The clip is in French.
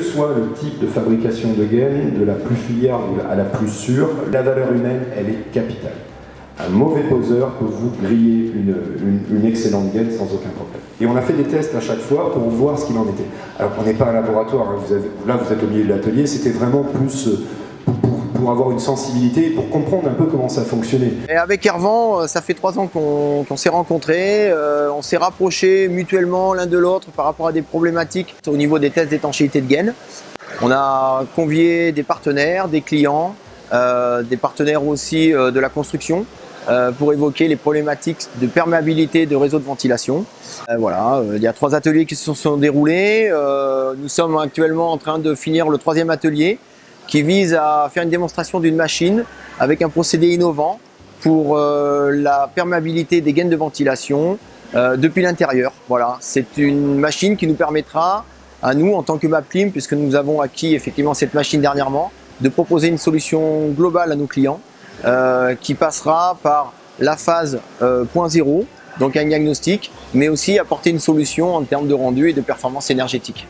soit le type de fabrication de gaines, de la plus filière à la plus sûre, la valeur humaine, elle est capitale. Un mauvais poseur peut vous griller une, excellente gaine sans aucun problème. Et on a fait des tests à chaque fois pour voir ce qu'il en était. Alors on n'est pas un laboratoire, hein. vous là vous êtes au milieu de l'atelier, c'était vraiment plus euh, pour, avoir une sensibilité, pour comprendre un peu comment ça fonctionnait. Et avec Hervan, euh, ça fait trois ans qu'on s'est rencontrés, euh, on s'est rapprochés mutuellement l'un de l'autre par rapport à des problématiques au niveau des tests d'étanchéité de gaines. On a convié des partenaires, des clients, des partenaires aussi de la construction euh, pour évoquer les problématiques de perméabilité de réseaux de ventilation. Euh, voilà, euh, il y a trois ateliers qui se sont déroulés. nous sommes actuellement en train de finir le troisième atelier qui vise à faire une démonstration d'une machine avec un procédé innovant pour la perméabilité des gaines de ventilation depuis l'intérieur. Voilà, c'est une machine qui nous permettra à nous, en tant que MapClim, puisque nous avons acquis effectivement cette machine dernièrement, de proposer une solution globale à nos clients euh, qui passera par la phase euh, point zéro, donc un diagnostic, mais aussi apporter une solution en termes de rendu et de performance énergétique.